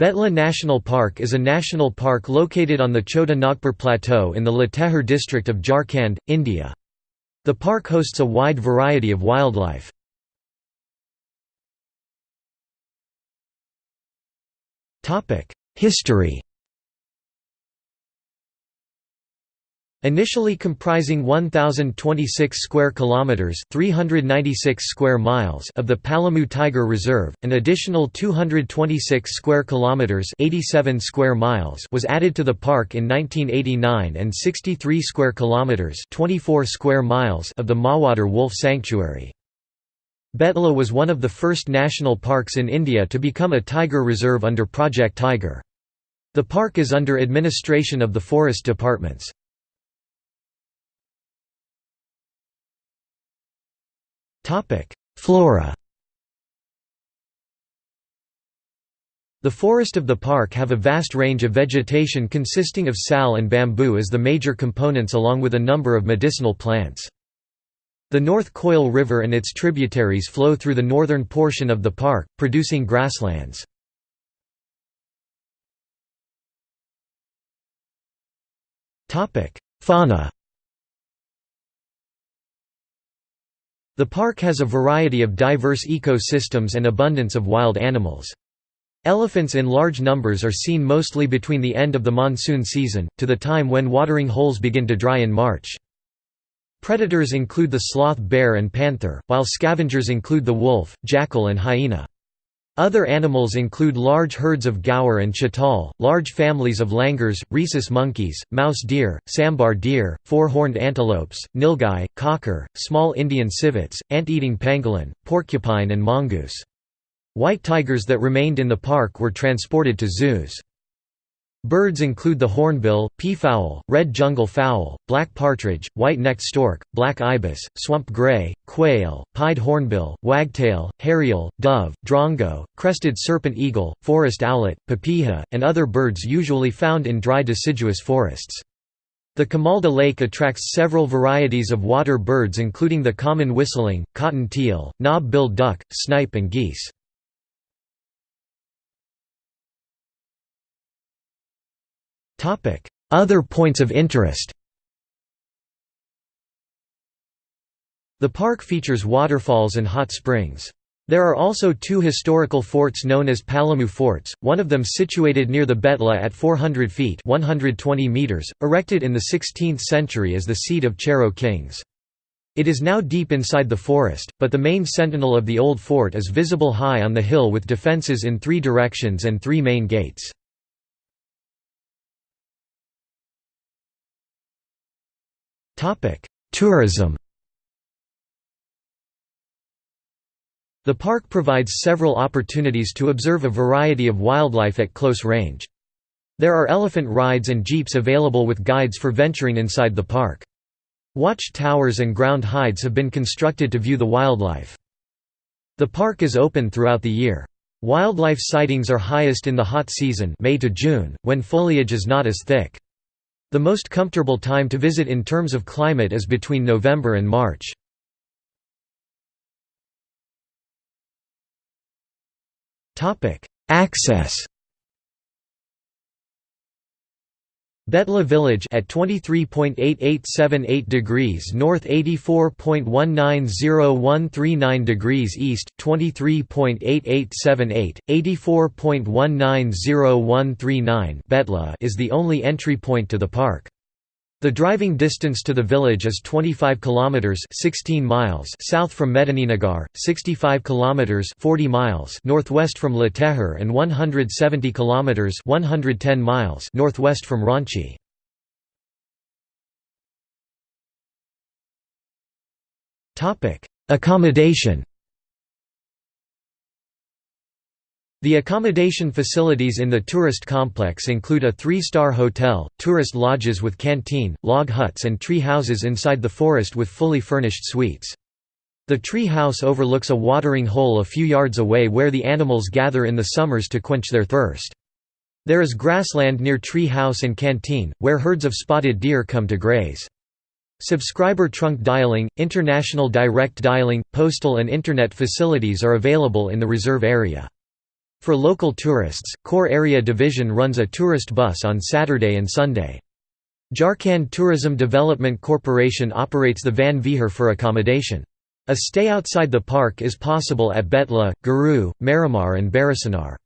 Betla National Park is a national park located on the Chota Nagpur Plateau in the Latehar district of Jharkhand, India. The park hosts a wide variety of wildlife. History Initially comprising 1026 square kilometers, 396 square miles of the Palamu Tiger Reserve, an additional 226 square kilometers, 87 square miles was added to the park in 1989 and 63 square kilometers, 24 square miles of the Mahuadanr Wolf Sanctuary. Betla was one of the first national parks in India to become a tiger reserve under Project Tiger. The park is under administration of the forest departments. Flora The forest of the park have a vast range of vegetation consisting of sal and bamboo as the major components along with a number of medicinal plants. The North Koil River and its tributaries flow through the northern portion of the park, producing grasslands. Fauna The park has a variety of diverse ecosystems and abundance of wild animals. Elephants in large numbers are seen mostly between the end of the monsoon season, to the time when watering holes begin to dry in March. Predators include the sloth bear and panther, while scavengers include the wolf, jackal and hyena. Other animals include large herds of gaur and chital, large families of langurs, rhesus monkeys, mouse deer, sambar deer, four-horned antelopes, nilgai, kakar, small Indian civets, ant-eating pangolin, porcupine and mongoose. White tigers that remained in the park were transported to zoos. Birds include the hornbill, peafowl, red jungle fowl, black partridge, white-necked stork, black ibis, swamp gray, quail, pied hornbill, wagtail, hariel, dove, drongo, crested serpent eagle, forest owlet, papiha, and other birds usually found in dry deciduous forests. The Kamalda Lake attracts several varieties of water birds including the common whistling, cotton teal, knob-billed duck, snipe and geese. Other points of interest The park features waterfalls and hot springs. There are also two historical forts known as Palamu forts, one of them situated near the Betla at 400 feet 120 meters, erected in the 16th century as the seat of Chero kings. It is now deep inside the forest, but the main sentinel of the old fort is visible high on the hill with defences in three directions and three main gates. Tourism The park provides several opportunities to observe a variety of wildlife at close range. There are elephant rides and jeeps available with guides for venturing inside the park. Watch towers and ground hides have been constructed to view the wildlife. The park is open throughout the year. Wildlife sightings are highest in the hot season May to June, when foliage is not as thick. The most comfortable time to visit in terms of climate is between November and March. Access Betla village at 23.8878 degrees north 84.190139 degrees east 23.8878 84.190139 Betla is the only entry point to the park the driving distance to the village is 25 kilometers 16 miles south from Medininagar, 65 kilometers 40 miles northwest from Latehar and 170 kilometers 110 miles northwest from Ranchi. Topic: Accommodation The accommodation facilities in the tourist complex include a three-star hotel, tourist lodges with canteen, log huts and tree houses inside the forest with fully furnished suites. The tree house overlooks a watering hole a few yards away where the animals gather in the summers to quench their thirst. There is grassland near tree house and canteen, where herds of spotted deer come to graze. Subscriber trunk dialing, international direct dialing, postal and internet facilities are available in the reserve area. For local tourists, Core Area Division runs a tourist bus on Saturday and Sunday. Jharkhand Tourism Development Corporation operates the Van Vihar for accommodation. A stay outside the park is possible at Betla, Garu, Maromar and Barasinar.